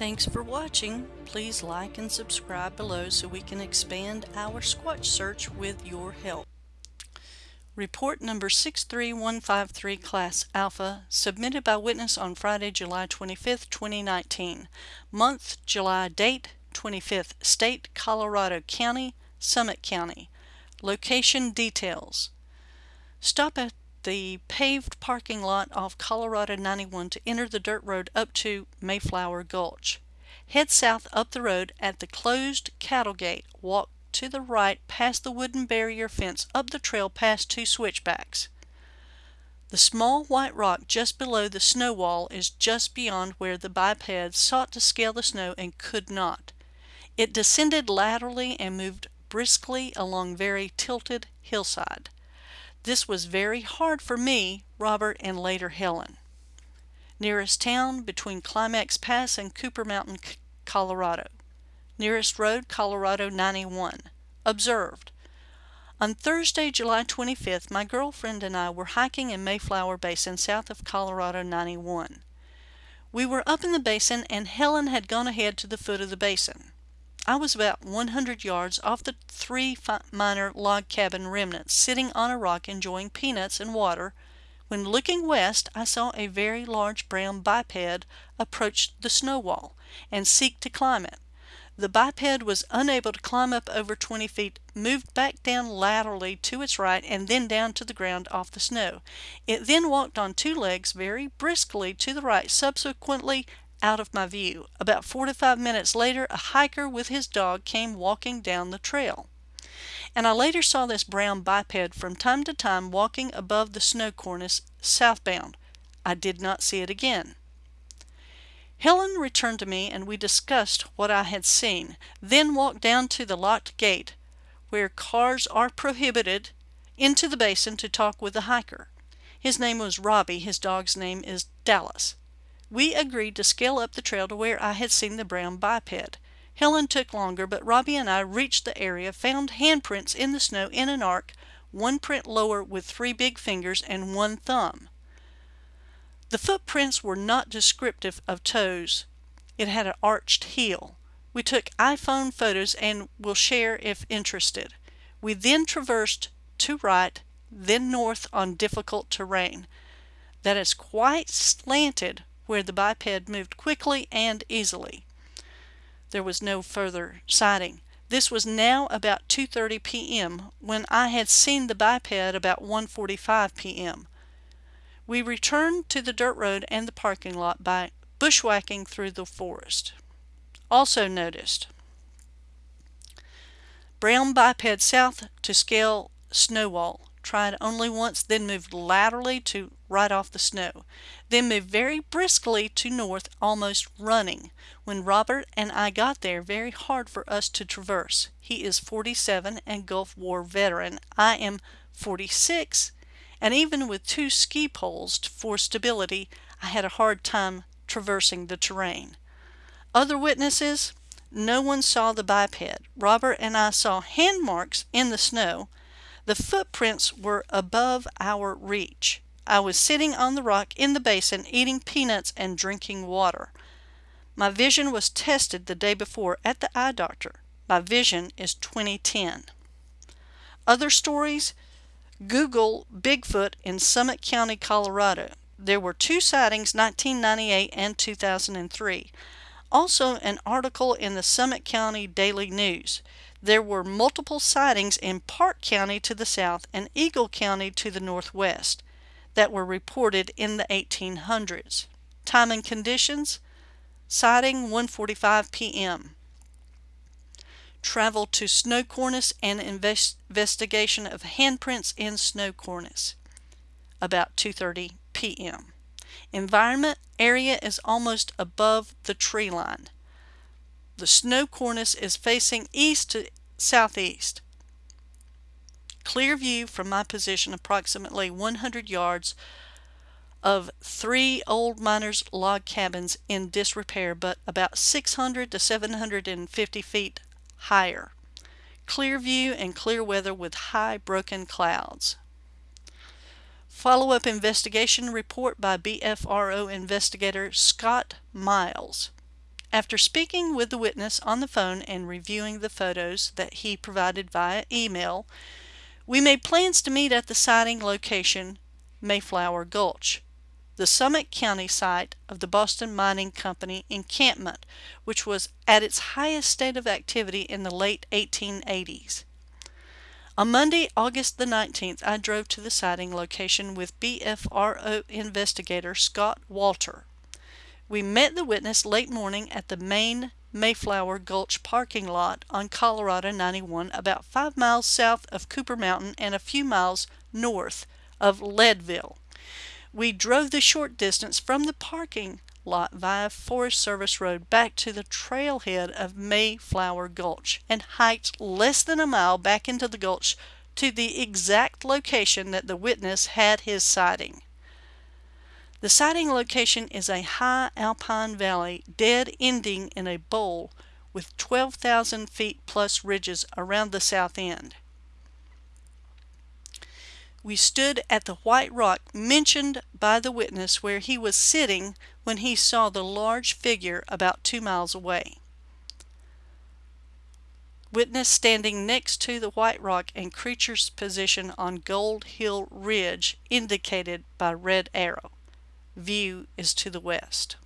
Thanks for watching. Please like and subscribe below so we can expand our Squatch search with your help. Report number 63153 Class Alpha, submitted by witness on Friday, July 25, 2019. Month, July date, 25th. State, Colorado County, Summit County. Location details. Stop at the paved parking lot off Colorado 91 to enter the dirt road up to Mayflower Gulch. Head south up the road at the closed cattle gate. Walk to the right past the wooden barrier fence up the trail past two switchbacks. The small white rock just below the snow wall is just beyond where the biped sought to scale the snow and could not. It descended laterally and moved briskly along very tilted hillside. This was very hard for me, Robert, and later Helen. Nearest town between Climax Pass and Copper Mountain, Colorado. Nearest road, Colorado 91. Observed. On Thursday, July 25th, my girlfriend and I were hiking in Mayflower Basin south of Colorado 91. We were up in the basin and Helen had gone ahead to the foot of the basin. I was about 100 yards off the three miner log cabin remnants, sitting on a rock enjoying peanuts and water, when looking west I saw a very large brown biped approach the snow wall and seek to climb it. The biped was unable to climb up over 20 feet, moved back down laterally to its right, and then down to the ground off the snow. It then walked on two legs very briskly to the right, subsequently out of my view. About 45 minutes later, a hiker with his dog came walking down the trail. And I later saw this brown biped from time to time walking above the snow cornice southbound. I did not see it again. Helen returned to me and we discussed what I had seen, then walked down to the locked gate, where cars are prohibited, into the basin to talk with the hiker. His name was Robbie, his dog's name is Dallas. We agreed to scale up the trail to where I had seen the brown biped. Helen took longer, but Robbie and I reached the area, found handprints in the snow in an arc, one print lower with three big fingers and one thumb. The footprints were not descriptive of toes. It had an arched heel. We took iPhone photos and will share if interested. We then traversed to right, then north on difficult terrain. That is quite slanted where the biped moved quickly and easily. There was no further sighting. This was now about 2.30 p.m. when I had seen the biped about 1.45 p.m. We returned to the dirt road and the parking lot by bushwhacking through the forest. Also noticed, brown biped south to scale snow wall tried only once, then moved laterally to right off the snow, then moved very briskly to north, almost running. When Robert and I got there, very hard for us to traverse. He is 47 and Gulf War veteran. I am 46, and even with two ski poles for stability, I had a hard time traversing the terrain. Other witnesses? No one saw the biped. Robert and I saw hand marks in the snow, the footprints were above our reach. I was sitting on the rock in the basin eating peanuts and drinking water. My vision was tested the day before at the eye doctor. My vision is 2010. Other stories? Google Bigfoot in Summit County, Colorado. There were two sightings 1998 and 2003. Also an article in the Summit County Daily News. There were multiple sightings in Park County to the south and Eagle County to the northwest that were reported in the 1800s. Time and conditions sighting 1:45 p.m. Travel to snow cornice and invest investigation of handprints in snow cornice about 2:30 p.m. Environment area is almost above the tree line. The snow cornice is facing east to southeast. Clear view from my position approximately 100 yards of three old miners' log cabins in disrepair but about 600 to 750 feet higher. Clear view and clear weather with high broken clouds. Follow-up investigation report by BFRO investigator Scott Miles. After speaking with the witness on the phone and reviewing the photos that he provided via email, we made plans to meet at the sighting location, Mayflower Gulch, the Summit County site of the Boston Mining Company encampment, which was at its highest state of activity in the late 1880s. On Monday, August the 19th, I drove to the sighting location with BFRO investigator Scott Walter. We met the witness late morning at the main Mayflower Gulch parking lot on Colorado 91 about 5 miles south of Copper Mountain and a few miles north of Leadville. We drove the short distance from the parking lot via Forest Service Road back to the trailhead of Mayflower Gulch and hiked less than a mile back into the gulch to the exact location that the witness had his sighting. The sighting location is a high alpine valley dead ending in a bowl with 12,000 feet plus ridges around the south end. We stood at the white rock mentioned by the witness where he was sitting when he saw the large figure about two miles away. Witness standing next to the white rock and creature's position on Gold Hill Ridge indicated by red arrow view is to the west.